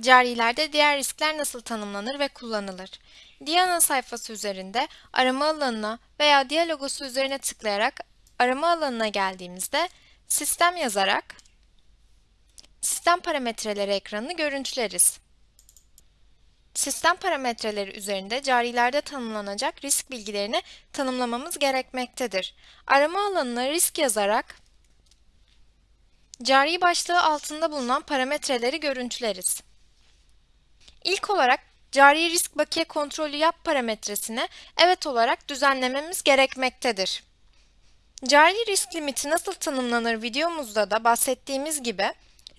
Carilerde diğer riskler nasıl tanımlanır ve kullanılır? Diana sayfası üzerinde arama alanına veya dia logosu üzerine tıklayarak arama alanına geldiğimizde sistem yazarak sistem parametreleri ekranını görüntüleriz. Sistem parametreleri üzerinde carilerde tanımlanacak risk bilgilerini tanımlamamız gerekmektedir. Arama alanına risk yazarak cari başlığı altında bulunan parametreleri görüntüleriz. İlk olarak cari risk bakiye kontrolü yap parametresine evet olarak düzenlememiz gerekmektedir. Cari risk limiti nasıl tanımlanır videomuzda da bahsettiğimiz gibi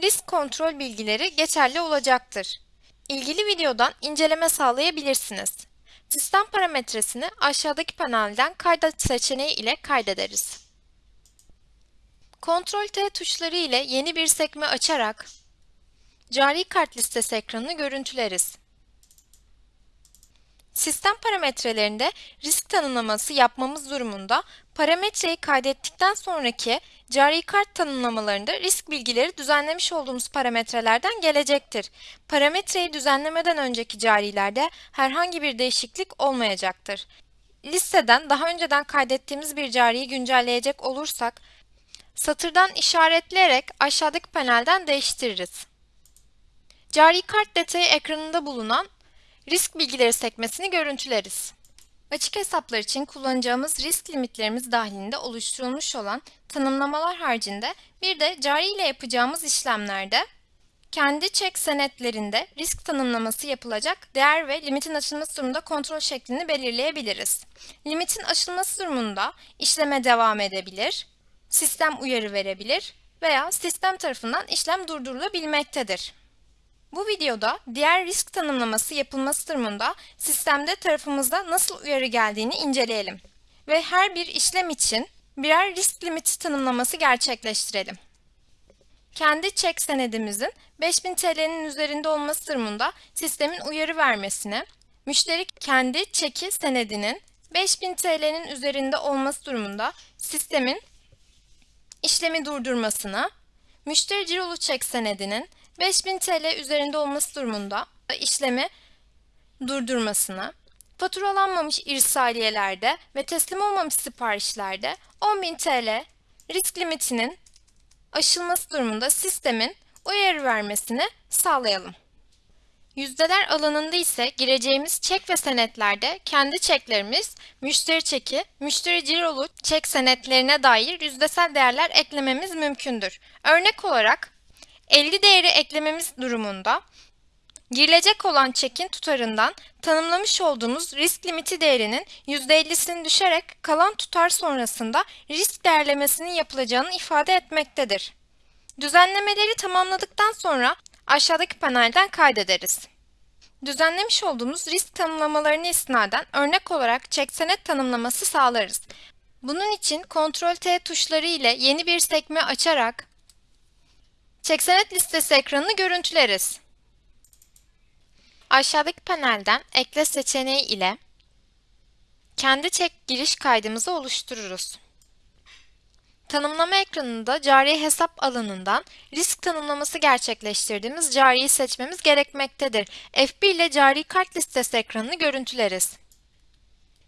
risk kontrol bilgileri geçerli olacaktır. İlgili videodan inceleme sağlayabilirsiniz. Sistem parametresini aşağıdaki panelden kaydet seçeneği ile kaydederiz. Ctrl T tuşları ile yeni bir sekme açarak cari kart listesi ekranını görüntüleriz. Sistem parametrelerinde risk tanımlaması yapmamız durumunda parametreyi kaydettikten sonraki cari kart tanımlamalarında risk bilgileri düzenlemiş olduğumuz parametrelerden gelecektir. Parametreyi düzenlemeden önceki carilerde herhangi bir değişiklik olmayacaktır. Listeden daha önceden kaydettiğimiz bir cariyi güncelleyecek olursak, satırdan işaretleyerek aşağıdaki panelden değiştiririz. Cari kart detayı ekranında bulunan risk bilgileri sekmesini görüntüleriz. Açık hesaplar için kullanacağımız risk limitlerimiz dahilinde oluşturulmuş olan tanımlamalar haricinde bir de cari ile yapacağımız işlemlerde kendi çek senetlerinde risk tanımlaması yapılacak değer ve limitin aşılması durumunda kontrol şeklini belirleyebiliriz. Limitin aşılması durumunda işleme devam edebilir, sistem uyarı verebilir veya sistem tarafından işlem durdurulabilmektedir. Bu videoda diğer risk tanımlaması yapılması durumunda sistemde tarafımızda nasıl uyarı geldiğini inceleyelim. Ve her bir işlem için birer risk limiti tanımlaması gerçekleştirelim. Kendi çek senedimizin 5000 TL'nin üzerinde olması durumunda sistemin uyarı vermesine, müşteri kendi çeki senedinin 5000 TL'nin üzerinde olması durumunda sistemin işlemi durdurmasına, müşteri cirolu çek senedinin 5000 TL üzerinde olması durumunda işlemi durdurmasına, faturalanmamış irsaliyelerde ve teslim olmamış siparişlerde 10.000 TL risk limitinin aşılması durumunda sistemin uyarı vermesini sağlayalım. Yüzdeler alanında ise gireceğimiz çek ve senetlerde kendi çeklerimiz, müşteri çeki, müşteri cirolu çek senetlerine dair yüzdesel değerler eklememiz mümkündür. Örnek olarak 50 değeri eklememiz durumunda girilecek olan çekin tutarından tanımlamış olduğumuz risk limiti değerinin %50'sini düşerek kalan tutar sonrasında risk değerlemesinin yapılacağını ifade etmektedir. Düzenlemeleri tamamladıktan sonra aşağıdaki panelden kaydederiz. Düzenlemiş olduğumuz risk tanımlamalarını istinaden örnek olarak çek senet tanımlaması sağlarız. Bunun için Ctrl T tuşları ile yeni bir sekme açarak Çeksenet listesi ekranını görüntüleriz. Aşağıdaki panelden ekle seçeneği ile kendi çek giriş kaydımızı oluştururuz. Tanımlama ekranında cari hesap alanından risk tanımlaması gerçekleştirdiğimiz cariyi seçmemiz gerekmektedir. F1 ile cari kart listesi ekranını görüntüleriz.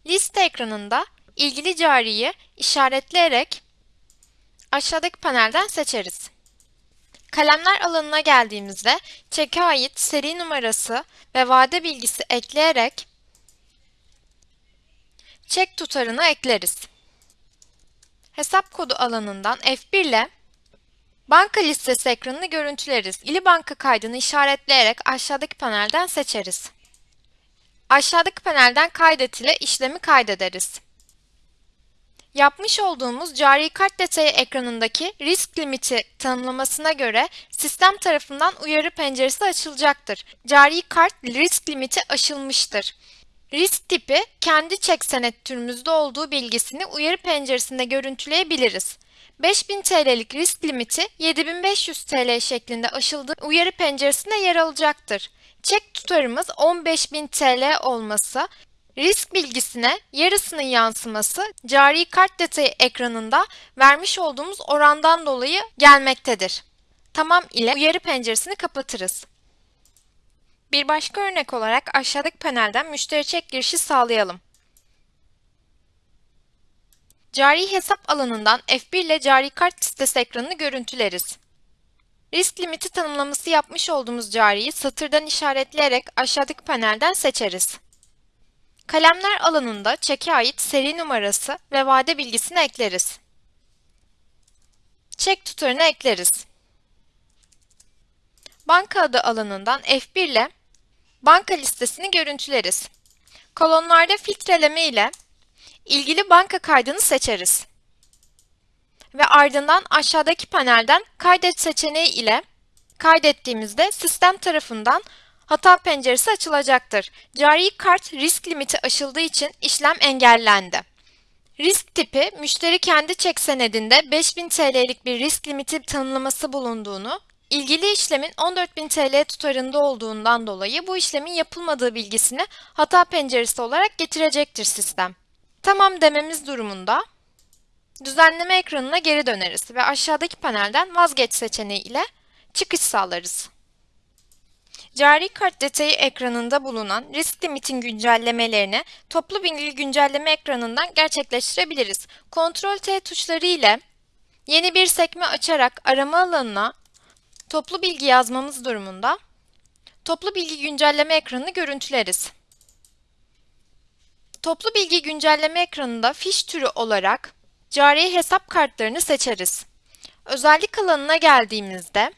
Liste ekranında ilgili cariyi işaretleyerek aşağıdaki panelden seçeriz. Kalemler alanına geldiğimizde çeke ait seri numarası ve vade bilgisi ekleyerek çek tutarını ekleriz. Hesap kodu alanından F1 ile banka listesi ekranını görüntüleriz. İli banka kaydını işaretleyerek aşağıdaki panelden seçeriz. Aşağıdaki panelden kaydet ile işlemi kaydederiz. Yapmış olduğumuz cari kart detayı ekranındaki risk limiti tanımlamasına göre sistem tarafından uyarı penceresi açılacaktır. Cari kart risk limiti aşılmıştır. Risk tipi kendi çek senet türümüzde olduğu bilgisini uyarı penceresinde görüntüleyebiliriz. 5000 TL'lik risk limiti 7500 TL şeklinde aşıldığı uyarı penceresinde yer alacaktır. Çek tutarımız 15000 TL olması Risk bilgisine yarısının yansıması cari kart detayı ekranında vermiş olduğumuz orandan dolayı gelmektedir. Tamam ile uyarı penceresini kapatırız. Bir başka örnek olarak aşağıdaki panelden müşteri çek girişi sağlayalım. Cari hesap alanından F1 ile cari kart listesi ekranını görüntüleriz. Risk limiti tanımlaması yapmış olduğumuz cariyi satırdan işaretleyerek aşağıdaki panelden seçeriz. Kalemler alanında çeke ait seri numarası ve vade bilgisini ekleriz. Çek tutarını ekleriz. Banka adı alanından F1 ile banka listesini görüntüleriz. Kolonlarda filtreleme ile ilgili banka kaydını seçeriz. Ve ardından aşağıdaki panelden kaydet seçeneği ile kaydettiğimizde sistem tarafından hata penceresi açılacaktır. Cari kart risk limiti aşıldığı için işlem engellendi. Risk tipi, müşteri kendi çek senedinde 5000 TL'lik bir risk limiti tanımlaması bulunduğunu, ilgili işlemin 14.000 TL tutarında olduğundan dolayı bu işlemin yapılmadığı bilgisini hata penceresi olarak getirecektir sistem. Tamam dememiz durumunda düzenleme ekranına geri döneriz ve aşağıdaki panelden vazgeç seçeneği ile çıkış sağlarız. Cari kart detayı ekranında bulunan risk limitin güncellemelerini toplu bilgi güncelleme ekranından gerçekleştirebiliriz. Ctrl T tuşları ile yeni bir sekme açarak arama alanına toplu bilgi yazmamız durumunda toplu bilgi güncelleme ekranını görüntüleriz. Toplu bilgi güncelleme ekranında fiş türü olarak cari hesap kartlarını seçeriz. Özellik alanına geldiğimizde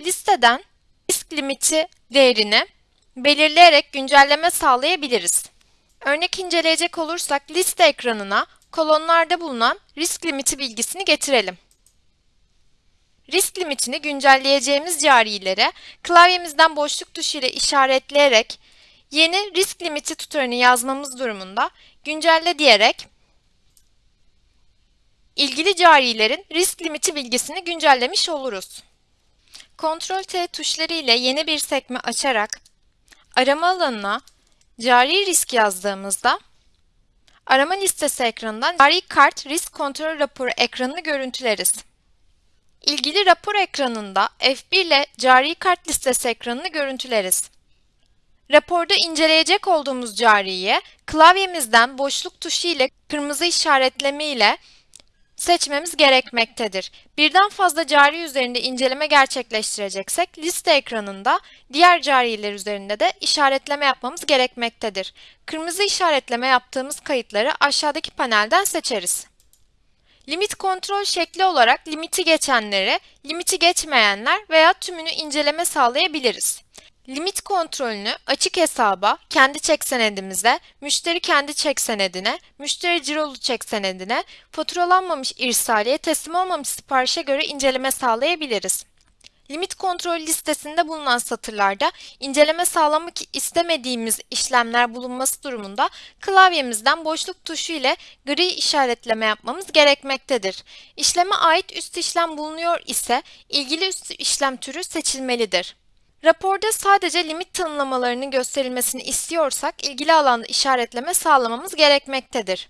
listeden limiti değerini belirleyerek güncelleme sağlayabiliriz. Örnek inceleyecek olursak liste ekranına kolonlarda bulunan risk limiti bilgisini getirelim. Risk limitini güncelleyeceğimiz carilere klavyemizden boşluk tuşu ile işaretleyerek yeni risk limiti tutarını yazmamız durumunda güncelle diyerek ilgili carilerin risk limiti bilgisini güncellemiş oluruz. Ctrl T tuşları ile yeni bir sekme açarak arama alanına cari risk yazdığımızda arama listesi ekranından cari kart risk kontrol raporu ekranını görüntüleriz. İlgili rapor ekranında F1 ile cari kart listesi ekranını görüntüleriz. Raporda inceleyecek olduğumuz cariye klavyemizden boşluk tuşu ile kırmızı işaretleme ile seçmemiz gerekmektedir. Birden fazla cari üzerinde inceleme gerçekleştireceksek liste ekranında diğer cariler üzerinde de işaretleme yapmamız gerekmektedir. Kırmızı işaretleme yaptığımız kayıtları aşağıdaki panelden seçeriz. Limit kontrol şekli olarak limiti geçenleri, limiti geçmeyenler veya tümünü inceleme sağlayabiliriz. Limit kontrolünü açık hesaba, kendi çek senedimize, müşteri kendi çek senedine, müşteri cirolu çek senedine, faturalanmamış irsaliye, teslim olmamış siparişe göre inceleme sağlayabiliriz. Limit kontrol listesinde bulunan satırlarda inceleme sağlamak istemediğimiz işlemler bulunması durumunda klavyemizden boşluk tuşu ile gri işaretleme yapmamız gerekmektedir. İşleme ait üst işlem bulunuyor ise ilgili üst işlem türü seçilmelidir. Raporda sadece limit tanımlamalarının gösterilmesini istiyorsak ilgili alanda işaretleme sağlamamız gerekmektedir.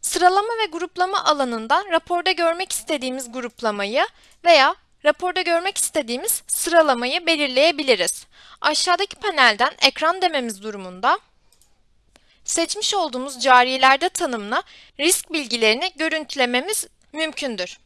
Sıralama ve gruplama alanından raporda görmek istediğimiz gruplamayı veya raporda görmek istediğimiz sıralamayı belirleyebiliriz. Aşağıdaki panelden ekran dememiz durumunda seçmiş olduğumuz carilerde tanımla risk bilgilerini görüntülememiz mümkündür.